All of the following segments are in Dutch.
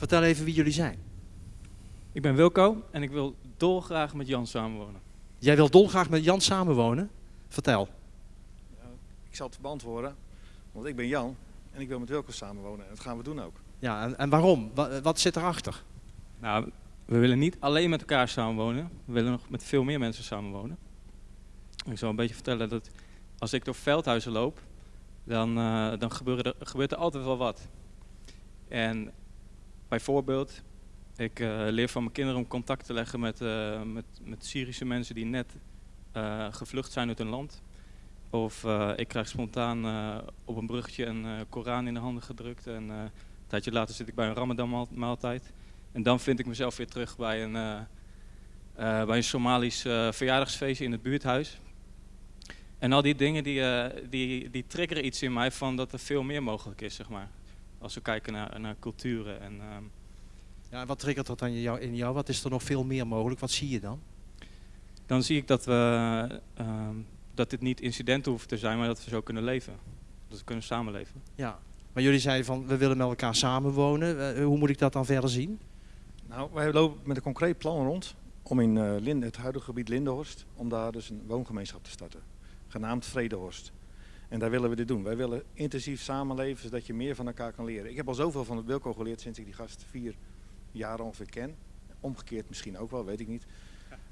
Vertel even wie jullie zijn. Ik ben Wilco en ik wil dolgraag met Jan samenwonen. Jij wil dolgraag met Jan samenwonen? Vertel. Ik zal het beantwoorden, want ik ben Jan en ik wil met Wilco samenwonen en dat gaan we doen ook. Ja, en, en waarom? Wa- wat zit erachter? Nou, we willen niet alleen met elkaar samenwonen. We willen nog met veel meer mensen samenwonen. Ik zal een beetje vertellen dat als ik door veldhuizen loop, dan, eh, dan gebeuren er, gebeurt er altijd wel wat. En bijvoorbeeld, ik eh, leer van mijn kinderen om contact te leggen met, eh, met, met Syrische mensen die net eh, gevlucht zijn uit hun land. Of ik krijg spontaan op een bruggetje een Koran in de handen gedrukt. En een tijdje later zit ik bij een Ramadan maaltijd. En dan vind ik mezelf weer terug bij een, bij een Somalisch eh, verjaardagsfeestje in het buurthuis. En al die dingen die, die, die triggeren iets in mij van dat er veel meer mogelijk is, zeg maar. Als we kijken naar, naar culturen. En, ehm, Ja, en wat triggert dat dan in jou, in jou? Wat is er nog veel meer mogelijk? Wat zie je dan? dan zie ik dat, we, ehm, dat dit niet incidenten hoeven te zijn, maar dat we zo kunnen leven. Dat we kunnen samenleven. Ja. Maar jullie zeiden van, we willen met elkaar samenwonen. Eh, hoe moet ik dat dan verder zien? Nou, wij lopen met een concreet plan rond om in eh, Linde, het huidige gebied Lindehorst, om daar dus een woongemeenschap te starten, genaamd Vredehorst. En daar willen we dit doen. Wij willen intensief samenleven, zodat je meer van elkaar kan leren. Ik heb al zoveel van het Wilco geleerd sinds ik die gast vier jaar ongeveer ken. Omgekeerd misschien ook wel, weet ik niet.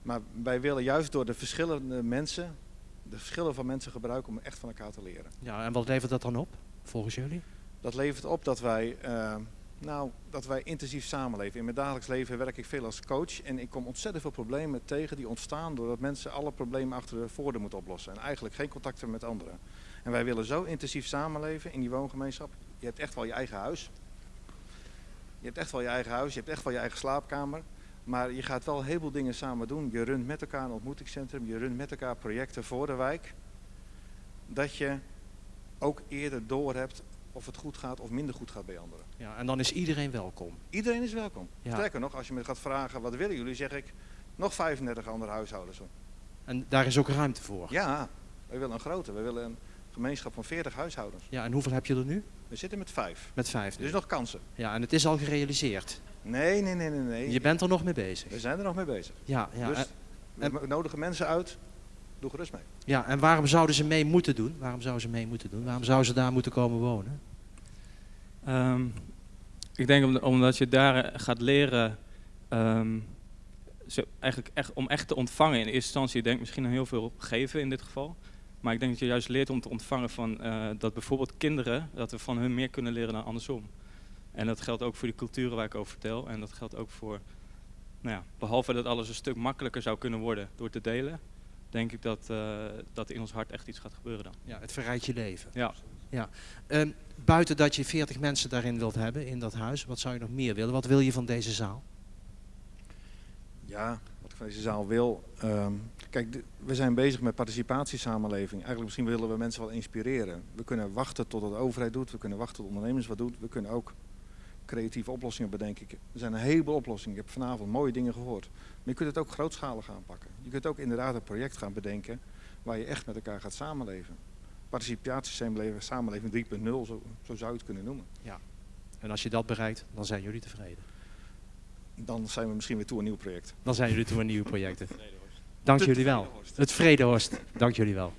Maar wij willen juist door de verschillende mensen, de verschillen van mensen gebruiken om echt van elkaar te leren. Ja, en wat levert dat dan op, volgens jullie? Dat levert op dat wij, eh, nou, dat wij intensief samenleven. In mijn dagelijks leven werk ik veel als coach en ik kom ontzettend veel problemen tegen die ontstaan doordat mensen alle problemen achter de voordeur moeten oplossen en eigenlijk geen contact hebben met anderen. En wij willen zo intensief samenleven in die woongemeenschap. Je hebt echt wel je eigen huis. Je hebt echt wel je eigen huis, je hebt echt wel je eigen slaapkamer. Maar je gaat wel een heleboel dingen samen doen. Je runt met elkaar een ontmoetingscentrum, je runt met elkaar projecten voor de wijk. Dat je ook eerder doorhebt of het goed gaat of minder goed gaat bij anderen. Ja, en dan is iedereen welkom. Iedereen is welkom. Ja. Sterker nog, als je me gaat vragen wat willen jullie, zeg ik nog 35 andere huishoudens. En daar is ook ruimte voor. Ja, wij willen een grote. We willen een gemeenschap van 40 huishoudens. Ja, en hoeveel heb je er nu? We zitten met vijf. Met vijf. Dus nog kansen. Ja, en het is al gerealiseerd. Nee, nee, nee, nee, nee. Je bent er nog mee bezig. We zijn er nog mee bezig. Ja, ja, dus en, we nodigen mensen uit. Doe gerust mee. ja, en waarom zouden ze mee moeten doen? Waarom zouden ze mee moeten doen? Waarom zouden ze daar moeten komen wonen? Ehm, ik denk om- omdat je daar eh, gaat leren ehm, eigenlijk echt, om echt te ontvangen in eerste instantie. Je denkt misschien aan heel veel geven in dit geval. Maar ik denk dat je juist leert om te ontvangen van eh, dat bijvoorbeeld kinderen, dat we van hun meer kunnen leren dan andersom. En dat geldt ook voor die culturen waar ik over vertel. En dat geldt ook voor, nou ja, behalve dat alles een stuk makkelijker zou kunnen worden door te delen, denk ik dat, eh, dat in ons hart echt iets gaat gebeuren dan. Ja, het verrijkt je leven. Ja. ja. Ehm, buiten dat je 40 mensen daarin wilt hebben, in dat huis, wat zou je nog meer willen? Wat wil je van deze zaal? Ja, wat ik van deze zaal wil. ehm, kijk, we zijn bezig met participatiesamenleving. Eigenlijk misschien willen we mensen wel inspireren. We kunnen wachten tot de overheid doet. We kunnen wachten tot ondernemers wat doen. We kunnen ook creatieve oplossingen bedenken. Er zijn een heleboel oplossingen. Ik heb vanavond mooie dingen gehoord. Maar je kunt het ook grootschalig aanpakken. Je kunt ook inderdaad een project gaan bedenken waar je echt met elkaar gaat samenleven. Participatiesamenleving samenleving 3.0, zo, zo zou je het kunnen noemen. En als je dat bereikt, dan zijn jullie tevreden. Dan zijn we misschien weer toe een nieuw project. Dan zijn jullie toe aan nieuwe projecten. Dank jullie wel. Het Vredehorst. Dank jullie wel.